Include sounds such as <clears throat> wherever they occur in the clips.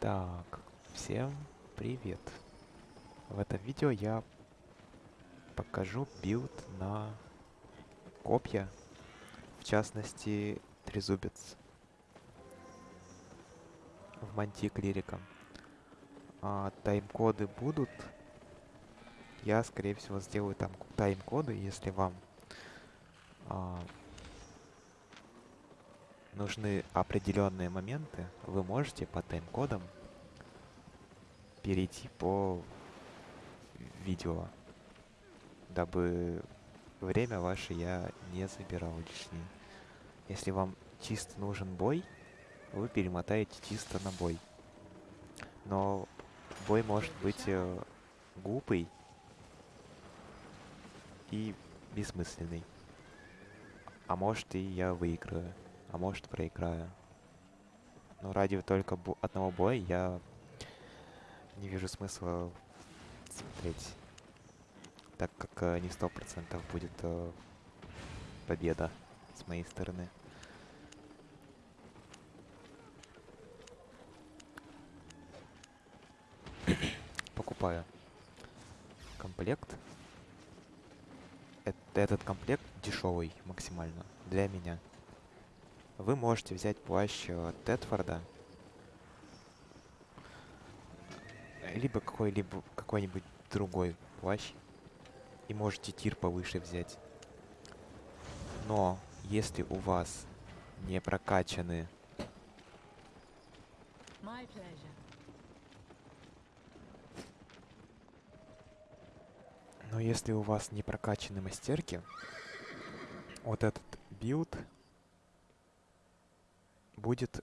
Так, всем привет. В этом видео я покажу build на копья, в частности трезубец в мантии клирика. А, тайм-коды будут. Я, скорее всего, сделаю там тайм-коды, если вам а, нужны определенные моменты, вы можете по тайм-кодам перейти по видео, дабы время ваше я не забирал лишнее. Если вам чисто нужен бой, вы перемотаете чисто на бой. Но бой может быть э, глупый и бессмысленный. А может и я выиграю, а может проиграю. Но ради только одного боя я не вижу смысла смотреть. Так как э, не сто процентов будет э, победа с моей стороны. <coughs> Покупаю комплект. этот комплект дешевый максимально для меня. Вы можете взять плащ э, Тетфорда либо какой-либо какой-нибудь другой плащ. И можете тир повыше взять. Но если у вас не прокачаны... Но если у вас не прокачаны мастерки, вот этот build будет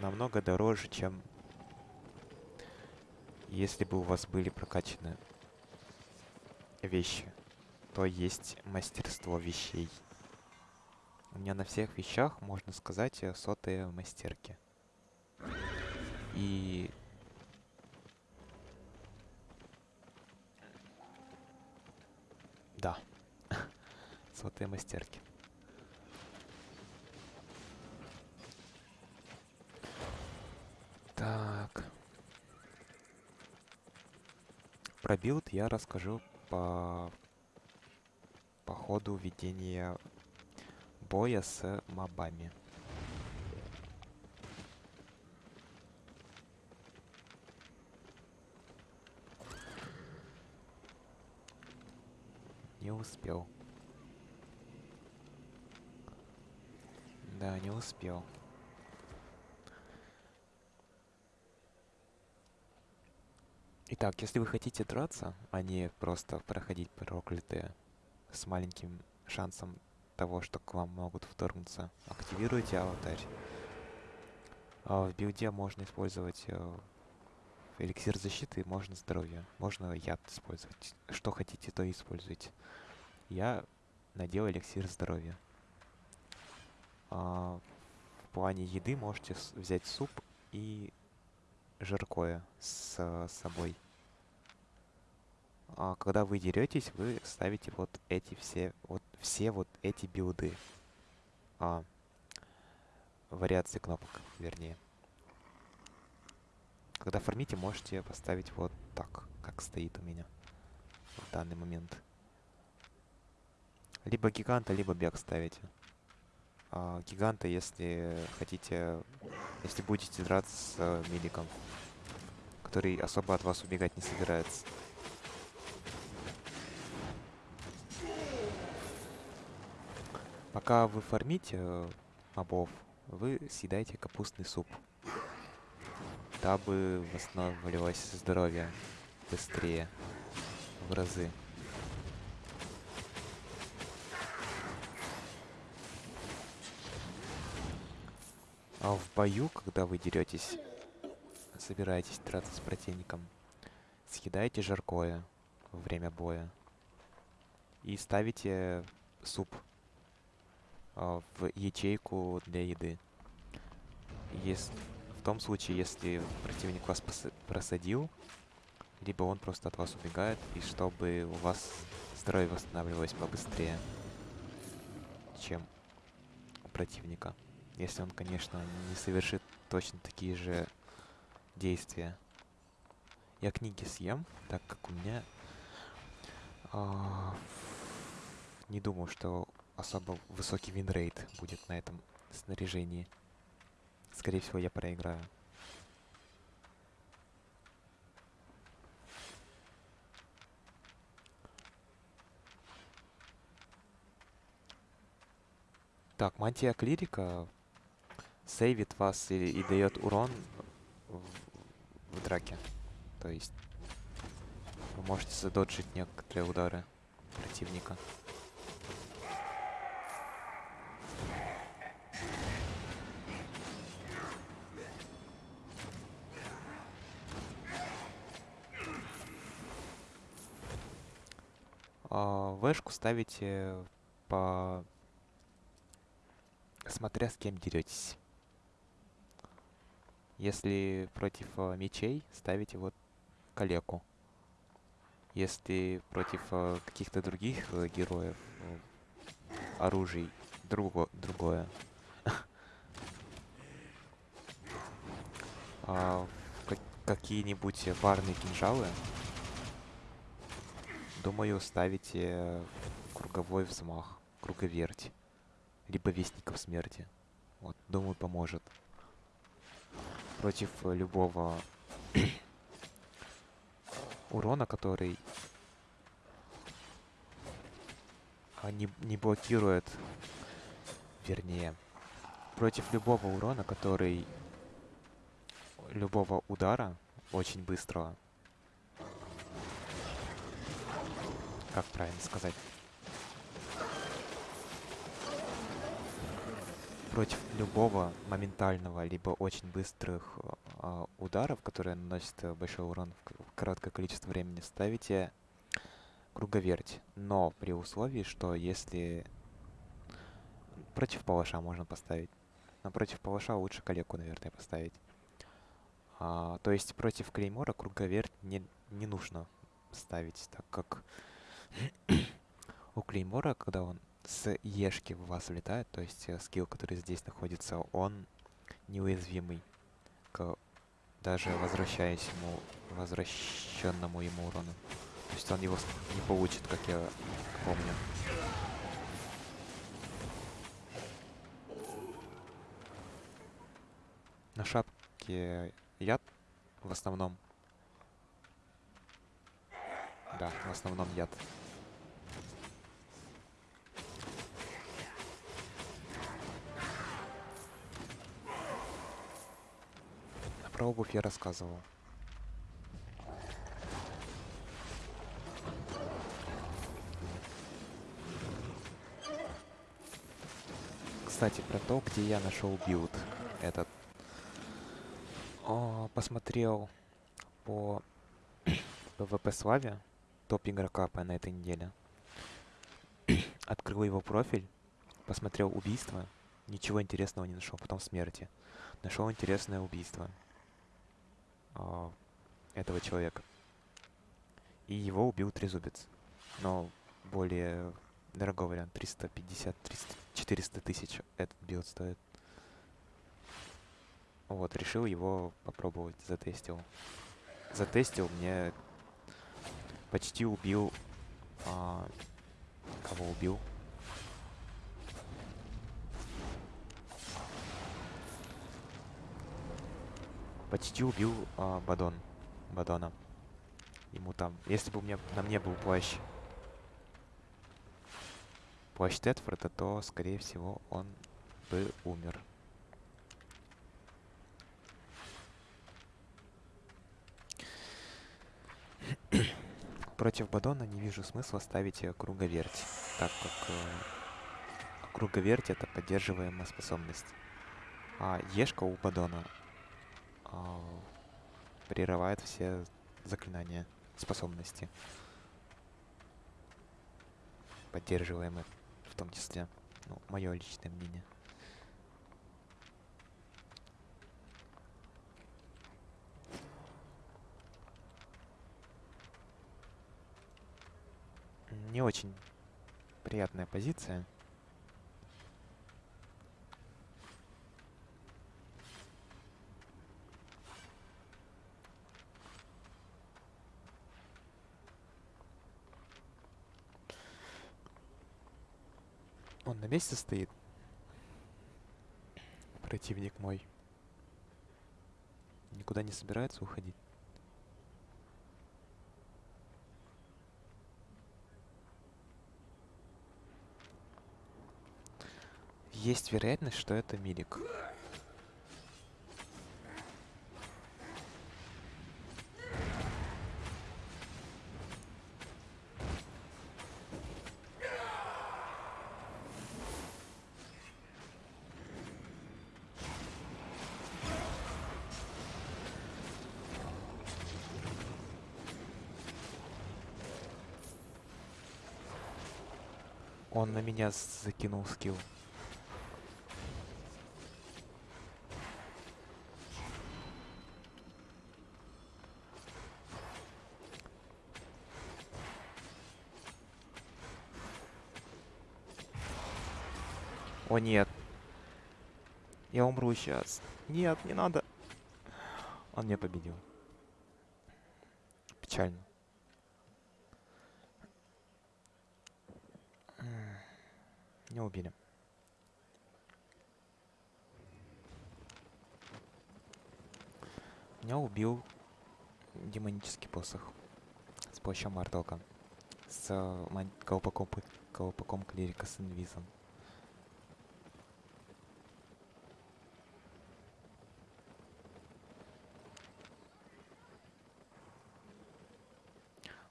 намного дороже, чем если бы у вас были прокачаны вещи, то есть мастерство вещей. У меня на всех вещах, можно сказать, сотые мастерки. И... Да. <laughs> сотые мастерки. Так. Про build я расскажу по, по ходу ведения боя с мобами. Не успел. Да, не успел. Итак, если вы хотите драться, а не просто проходить проклятые с маленьким шансом того, что к вам могут вторгнуться, активируйте алтарь. А в билде можно использовать э, эликсир защиты, можно здоровье, можно яд использовать. Что хотите, то используйте. Я надел эликсир здоровья. А, в плане еды можете взять суп и жаркое с, с собой а, когда вы деретесь, вы ставите вот эти все, вот все вот эти билды. А, вариации кнопок, вернее. Когда фармите, можете поставить вот так, как стоит у меня в данный момент. Либо гиганта, либо бег ставите. А, гиганта, если хотите, если будете драться с э, миликом, который особо от вас убегать не собирается. Пока вы фармите э, мобов, вы съедаете капустный суп, дабы восстанавливалось здоровье быстрее в разы. А в бою, когда вы деретесь, собираетесь драться с противником, съедаете жаркое во время боя и ставите суп а, в ячейку для еды. Если, в том случае, если противник вас просадил, либо он просто от вас убегает, и чтобы у вас здоровье восстанавливалось побыстрее, чем у противника. Если он, конечно, не совершит точно такие же действия. Я книги съем, так как у меня... А, не думаю, что особо высокий winrate будет на этом снаряжении. Скорее всего, я проиграю. Так, мантия клирика сейвит вас и, и дает урон в, в драке. То есть вы можете задоджить некоторые удары противника. А, вэшку ставите по смотря с кем деретесь. Если против э, мечей, ставите вот калеку. Если против э, каких-то других э, героев, оружий, друго, другое. <laughs> а, как, Какие-нибудь парные кинжалы, думаю, ставите круговой взмах, круговерть либо Вестников Смерти. Вот, думаю, поможет. Против э, любого <clears throat> урона, который а, не, не блокирует, вернее, против любого урона, который любого удара очень быстрого. Как правильно сказать? Против любого моментального, либо очень быстрых э, ударов, которые наносят э, большой урон в короткое количество времени, ставите круговерть. Но при условии, что если... Против палаша можно поставить. Но против палаша лучше калеку, наверное, поставить. А, то есть против клеймора круговерть не, не нужно ставить, так как <clears throat> у клеймора, когда он с Ешки в вас влетает, то есть э, скилл, который здесь находится, он неуязвимый к даже возвращаясь ему, возвращенному ему урону. То есть он его не получит, как я помню. На шапке яд в основном. Да, в основном яд. Про обувь я рассказывал. Кстати, про то, где я нашел build этот. О, посмотрел по <clears throat> PvP Славе, топ игрока по на этой неделе. <clears throat> Открыл его профиль, посмотрел убийство, ничего интересного не нашел, потом смерти. Нашел интересное убийство э, этого человека. И его убил трезубец. Но более дорогой вариант. 350, 300, 400 тысяч этот build стоит. Вот, решил его попробовать, затестил. Затестил, мне почти убил... А, кого убил? Почти убил а, Бадон. Бадона. Ему там... Если бы у меня на мне был плащ... Плащ Тетфорда, то, скорее всего, он бы умер. <coughs> Против Бадона не вижу смысла ставить круговерть, так как э, круговерть это поддерживаемая способность. А Ешка у Бадона прерывает все заклинания, способности, поддерживаемые в том числе. Ну, мое личное мнение. Не очень приятная позиция. Он на месте стоит. Противник мой. Никуда не собирается уходить. Есть вероятность, что это Милик. Он на меня закинул скилл. О нет. Я умру сейчас. Нет, не надо. Он меня победил. Печально. Убили. Меня убил демонический посох с помощью Мартока. С э, колпаком, колпаком клирика с инвизом.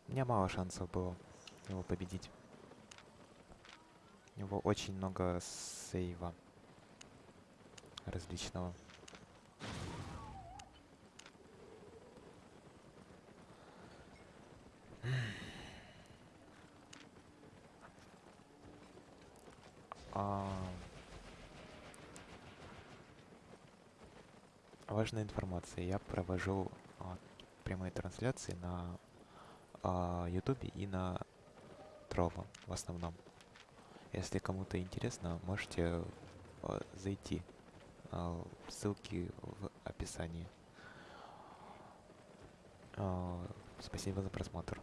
У меня мало шансов было его победить. У него очень много сейва различного. А... Важная информация. Я провожу а, прямые трансляции на а, YouTube и на Trovo в основном. Если кому-то интересно, можете э, зайти. Э, ссылки в описании. Э, спасибо за просмотр.